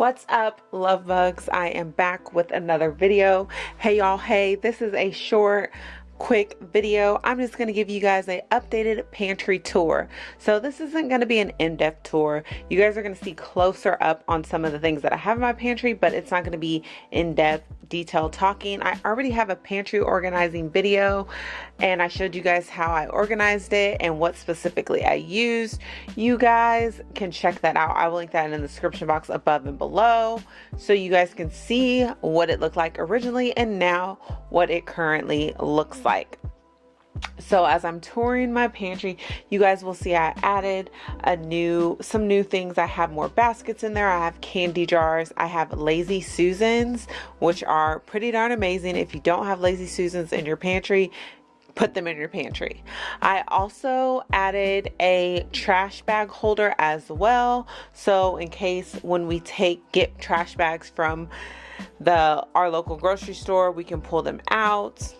What's up, love bugs? I am back with another video. Hey y'all, hey, this is a short quick video. I'm just going to give you guys a updated pantry tour. So this isn't going to be an in-depth tour. You guys are going to see closer up on some of the things that i have in my pantry but it's not going to be in-depth detailed talking. I already have a pantry organizing video and i showed you guys how i organized it and what specifically i used. You guys can check that out. I will link that in the description box above and below so you guys can see what it looked like originally and now what it currently looks like like. So as I'm touring my pantry, you guys will see I added a new some new things. I have more baskets in there. I have candy jars. I have Lazy Susans, which are pretty darn amazing. If you don't have Lazy Susans in your pantry, put them in your pantry. I also added a trash bag holder as well. So in case when we take get trash bags from the our local grocery store, we can pull them out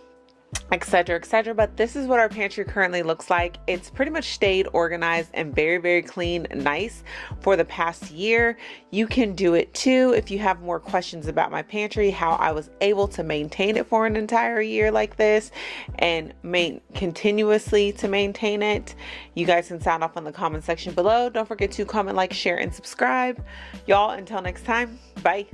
etc etc but this is what our pantry currently looks like. It's pretty much stayed organized and very very clean nice for the past year. You can do it too if you have more questions about my pantry how I was able to maintain it for an entire year like this and main continuously to maintain it. You guys can sound off in the comment section below. Don't forget to comment like share and subscribe. Y'all until next time bye